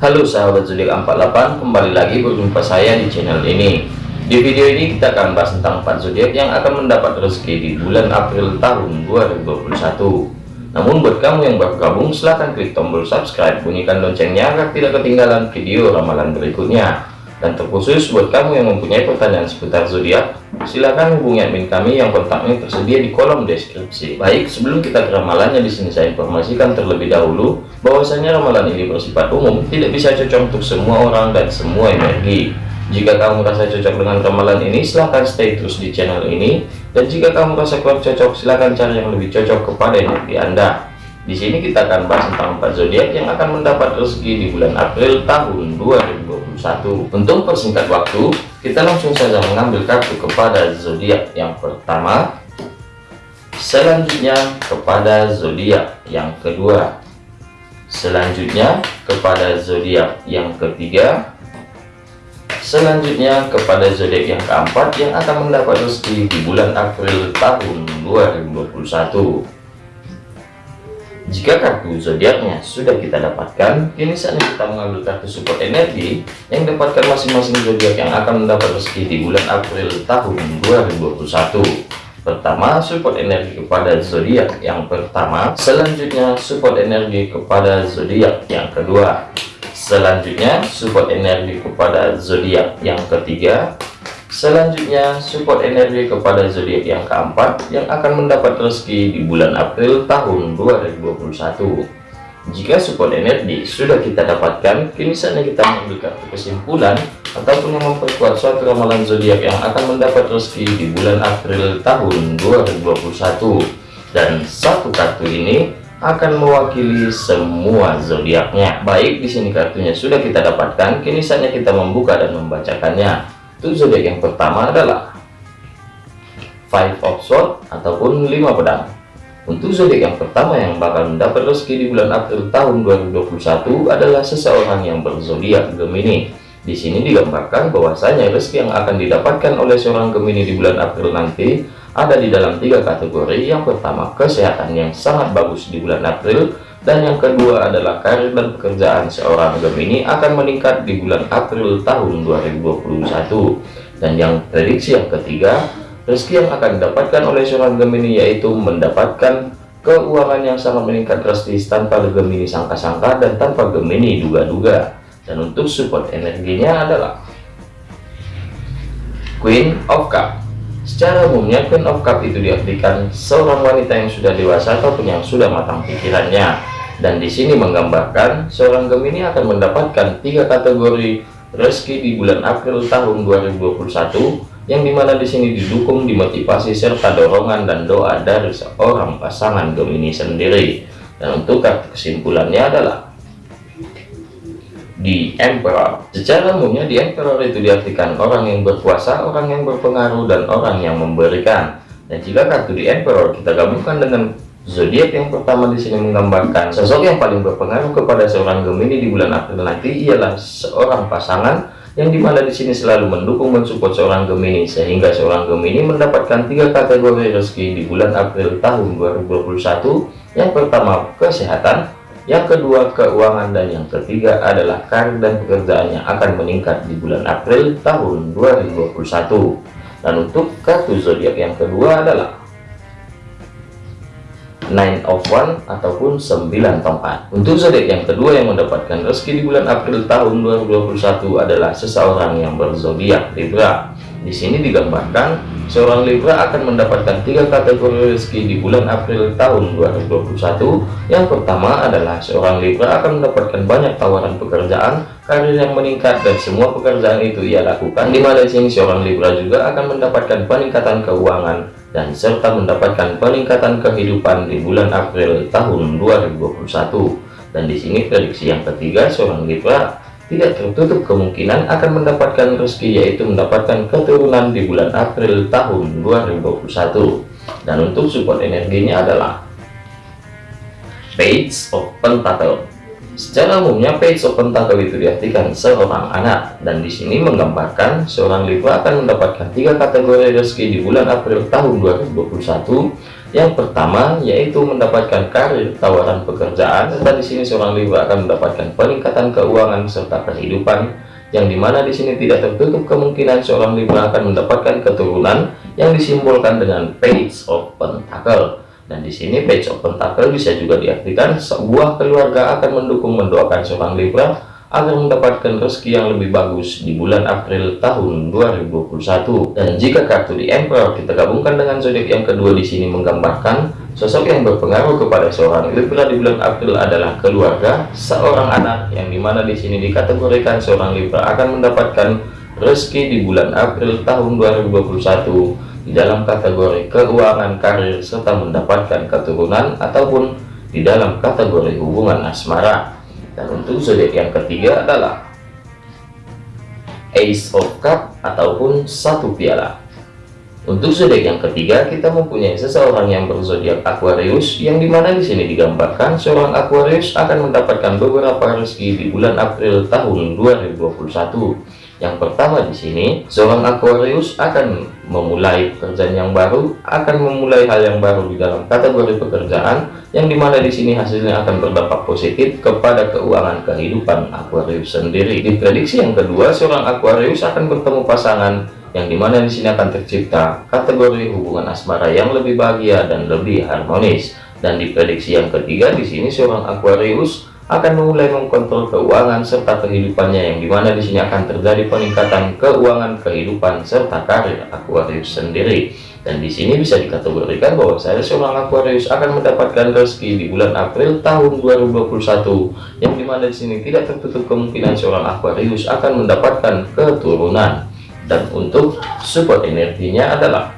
Halo sahabat zodiak 48 kembali lagi berjumpa saya di channel ini. Di video ini kita akan bahas tentang 4 zodiak yang akan mendapat rezeki di bulan April tahun 2021 namun buat kamu yang baru gabung silahkan klik tombol subscribe bunyikan loncengnya agar tidak ketinggalan video ramalan berikutnya dan terkhusus buat kamu yang mempunyai pertanyaan seputar zodiak silahkan hubungi admin kami yang kontaknya tersedia di kolom deskripsi. Baik sebelum kita ke ramalannya di sini saya informasikan terlebih dahulu bahwasanya ramalan ini bersifat umum tidak bisa cocok untuk semua orang dan semua energi. Jika kamu merasa cocok dengan ramalan ini silahkan stay terus di channel ini. Dan jika kamu merasa kurang cocok silahkan cari yang lebih cocok kepada energi anda. Di sini kita akan bahas tentang empat zodiak yang akan mendapat rezeki di bulan April tahun 2021 untuk persingkat waktu. Kita langsung saja mengambil kartu kepada zodiak yang pertama. Selanjutnya kepada zodiak yang kedua. Selanjutnya kepada zodiak yang ketiga. Selanjutnya kepada zodiak yang keempat yang akan mendapat rezeki di bulan April tahun 2021 jika kartu zodiaknya sudah kita dapatkan, kini saatnya kita mengambil kartu support energi yang dapatkan masing-masing zodiak yang akan mendapat rezeki di bulan April tahun 2021. Pertama, support energi kepada zodiak yang pertama, selanjutnya support energi kepada zodiak yang kedua, selanjutnya support energi kepada zodiak yang ketiga, Selanjutnya, support energi kepada zodiak yang keempat yang akan mendapat rezeki di bulan April tahun 2021. Jika support energi sudah kita dapatkan, kini saatnya kita mengambil kesimpulan ataupun memperkuat suatu ramalan zodiak yang akan mendapat rezeki di bulan April tahun 2021. Dan satu kartu ini akan mewakili semua zodiaknya. Baik, di sini kartunya sudah kita dapatkan, kini saatnya kita membuka dan membacakannya. Untuk zodiak yang pertama adalah Five of Swords ataupun lima pedang. Untuk zodiak yang pertama yang bakal mendapat rezeki di bulan April tahun 2021 adalah seseorang yang berzodiak Gemini. Di sini digambarkan bahwasanya rezeki yang akan didapatkan oleh seorang Gemini di bulan April nanti ada di dalam tiga kategori. Yang pertama, kesehatan yang sangat bagus di bulan April dan yang kedua adalah karir dan pekerjaan seorang Gemini akan meningkat di bulan April tahun 2021 dan yang prediksi yang ketiga rezeki yang akan didapatkan oleh seorang Gemini yaitu mendapatkan keuangan yang sangat meningkat drastis tanpa Gemini sangka-sangka dan tanpa Gemini duga-duga. Dan untuk support energinya adalah Queen of Cup. Secara umumnya Queen of Cup itu diartikan seorang wanita yang sudah dewasa ataupun yang sudah matang pikirannya. Dan di sini menggambarkan seorang Gemini akan mendapatkan tiga kategori rezeki di bulan April tahun 2021 yang di mana di sini didukung dimotivasi serta dorongan dan doa dari seorang pasangan Gemini sendiri. Dan untuk kartu kesimpulannya adalah di Emperor. Secara umumnya di Emperor itu diartikan orang yang berkuasa, orang yang berpengaruh, dan orang yang memberikan. Dan jika kartu di Emperor kita gabungkan dengan zodiak yang pertama di sini menggambarkan sosok yang paling berpengaruh kepada seorang Gemini di bulan April nanti ialah seorang pasangan yang di mana di sini selalu mendukung mensupport seorang Gemini sehingga seorang Gemini mendapatkan tiga kategori rezeki di bulan April tahun 2021 yang pertama kesehatan. Yang kedua keuangan. Dan yang ketiga adalah karir dan pekerjaan yang akan meningkat di bulan April tahun 2021 dan untuk kartu zodiak yang kedua adalah Nine of One ataupun 9 tongkat untuk zodiak yang kedua yang mendapatkan rezeki di bulan April tahun 2021 adalah seseorang yang berzodiak Libra di sini digambarkan seorang Libra akan mendapatkan tiga kategori rezeki di bulan April tahun 2021. Yang pertama adalah seorang Libra akan mendapatkan banyak tawaran pekerjaan, karir yang meningkat dan semua pekerjaan itu ia lakukan. Di mana sini seorang Libra juga akan mendapatkan peningkatan keuangan dan serta mendapatkan peningkatan kehidupan di bulan April tahun 2021. Dan di sini prediksi yang ketiga seorang Libra tidak tertutup kemungkinan akan mendapatkan rezeki yaitu mendapatkan keturunan di bulan April tahun 2021 dan untuk support energinya adalah Page of Pentacle secara umumnya Page of Pentacle itu diartikan seorang anak dan di sini menggambarkan seorang Libra akan mendapatkan tiga kategori rezeki di bulan April tahun 2021 Yang pertama yaitu mendapatkan karir, tawaran pekerjaan, serta di sini seorang Libra akan mendapatkan peningkatan keuangan serta kehidupan, yang di mana di sini tidak tertutup kemungkinan seorang Libra akan mendapatkan keturunan yang disimbolkan dengan Page of Pentacle. Dan di sini Page of Pentacle bisa juga diartikan sebuah keluarga akan mendukung mendoakan seorang Libra agar mendapatkan rezeki yang lebih bagus di bulan April tahun 2021. Dan jika kartu di Emperor kita gabungkan dengan zodiak yang kedua di sini menggambarkan sosok yang berpengaruh kepada seorang Libra di bulan April adalah keluarga, seorang anak yang di mana di sini dikategorikan seorang Libra akan mendapatkan rezeki di bulan April tahun 2021 di dalam kategori keuangan karir serta mendapatkan keturunan ataupun di dalam kategori hubungan asmara. Dan untuk zodiak yang ketiga adalah Ace of Cup ataupun satu piala. Untuk zodiak yang ketiga kita mempunyai seseorang yang berzodiak Aquarius yang di mana di sini digambarkan seorang Aquarius akan mendapatkan beberapa rezeki di bulan April tahun 2021 yang pertama di sini, seorang Aquarius akan memulai pekerjaan yang baru, akan memulai hal yang baru di dalam kategori pekerjaan, yang di mana di sini hasilnya akan berdampak positif kepada keuangan kehidupan Aquarius sendiri. Di prediksi yang kedua, seorang Aquarius akan bertemu pasangan yang di mana di sini akan tercipta kategori hubungan asmara yang lebih bahagia dan lebih harmonis. Dan di prediksi yang ketiga, di sini seorang Aquarius akan memulai mengkontrol keuangan serta kehidupannya yang di mana di sini akan terjadi peningkatan keuangan kehidupan serta karir Aquarius sendiri. Dan di sini bisa dikategorikan bahwa saya seorang Aquarius akan mendapatkan rezeki di bulan April tahun 2021 yang di mana di sini tidak tertutup kemungkinan seorang Aquarius akan mendapatkan keturunan. Dan untuk support energinya adalah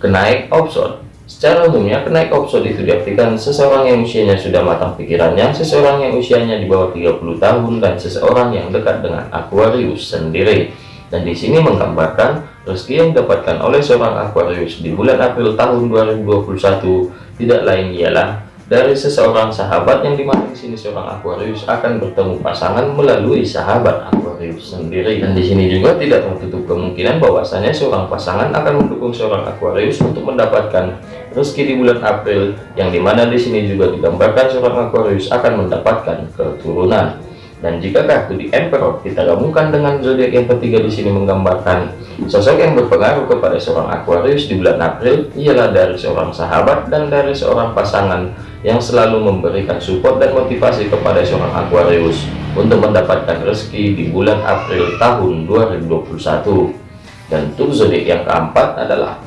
kenaik option Secara umumnya, kenaik opsi itu diartikan seseorang yang usianya sudah matang pikirannya, seseorang yang usianya di bawah 30 tahun, dan seseorang yang dekat dengan Aquarius sendiri. Dan di sini menggambarkan rezeki yang didapatkan oleh seorang Aquarius di bulan April tahun 2021 tidak lain ialah dari seseorang sahabat yang di mana di sini seorang Aquarius akan bertemu pasangan melalui sahabat Aquarius sendiri dan di sini juga tidak tertutup kemungkinan bahwasanya seorang pasangan akan mendukung seorang Aquarius untuk mendapatkan rezeki di bulan April yang di mana di sini juga digambarkan seorang Aquarius akan mendapatkan keturunan. Dan jika kartu di Emperor kita gabungkan dengan zodiak yang ketiga di sini menggambarkan sosok yang berpengaruh kepada seorang Aquarius di bulan April ialah dari seorang sahabat dan dari seorang pasangan yang selalu memberikan support dan motivasi kepada seorang Aquarius untuk mendapatkan rezeki di bulan April tahun 2021 dan untuk zodiak yang keempat adalah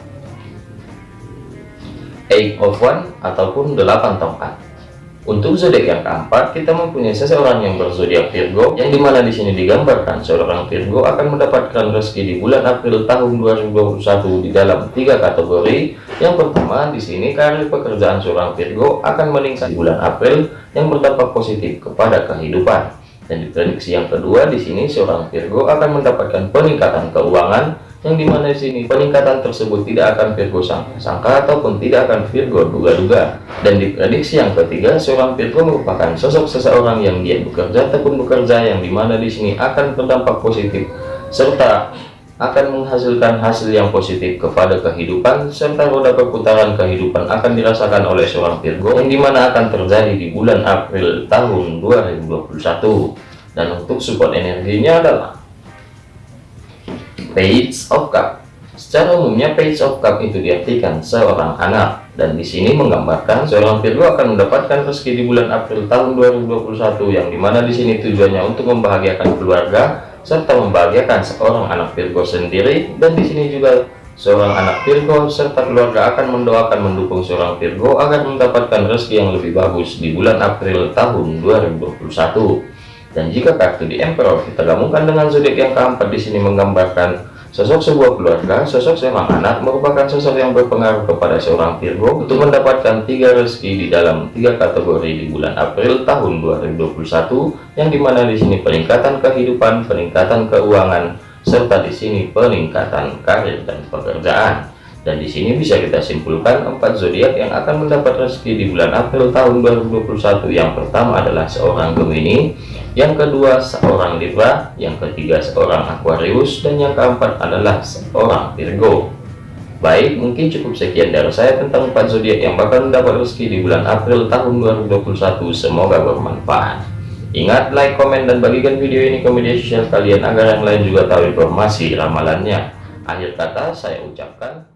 Eight of One ataupun delapan tongkat untuk zodiak yang keempat, kita mempunyai seseorang yang berzodiak Virgo, yang di mana di sini digambarkan seorang Virgo akan mendapatkan rezeki di bulan April tahun 2021 di dalam tiga kategori. Yang pertama, di sini karir pekerjaan seorang Virgo akan meningkat di bulan April yang berdampak positif kepada kehidupan. Dan di prediksi yang kedua, di sini seorang Virgo akan mendapatkan peningkatan keuangan yang di mana di sini? Peningkatan tersebut tidak akan Virgo sangka-sangka ataupun tidak akan Virgo duga-duga. Dan di prediksi yang ketiga seorang Virgo merupakan sosok seseorang yang dia bekerja ataupun bekerja yang di mana di sini akan berdampak positif serta akan menghasilkan hasil yang positif kepada kehidupan serta roda perputaran kehidupan akan dirasakan oleh seorang Virgo yang di mana akan terjadi di bulan April tahun 2021 dan untuk support energinya adalah Page of Cup. Secara umumnya Page of Cup itu diartikan seorang anak. Dan di sini menggambarkan seorang Virgo akan mendapatkan rezeki di bulan April tahun 2021 yang di mana di sini tujuannya untuk membahagiakan keluarga serta membahagiakan seorang anak Virgo sendiri. Dan di sini juga seorang anak Virgo serta keluarga akan mendoakan mendukung seorang Virgo agar mendapatkan rezeki yang lebih bagus di bulan April tahun 2021 dan jika kartu di Emperor kita gabungkan dengan zodiak yang keempat di sini menggambarkan sosok sebuah keluarga, sosok seorang anak merupakan sosok yang berpengaruh kepada seorang Virgo untuk mendapatkan tiga rezeki di dalam tiga kategori di bulan April tahun 2021 yang di mana di sini peningkatan kehidupan, peningkatan keuangan, serta di sini peningkatan karir dan pekerjaan. Dan di sini bisa kita simpulkan empat zodiak yang akan mendapat rezeki di bulan April tahun 2021. Yang pertama adalah seorang Gemini, yang kedua seorang Libra, yang ketiga seorang Aquarius, dan yang keempat adalah seorang Virgo. Baik, mungkin cukup sekian dari saya tentang empat zodiak yang bakal mendapat rezeki di bulan April tahun 2021. Semoga bermanfaat. Ingat like, komen, dan bagikan video ini ke media sosial kalian agar yang lain juga tahu informasi ramalannya. Akhir kata saya ucapkan.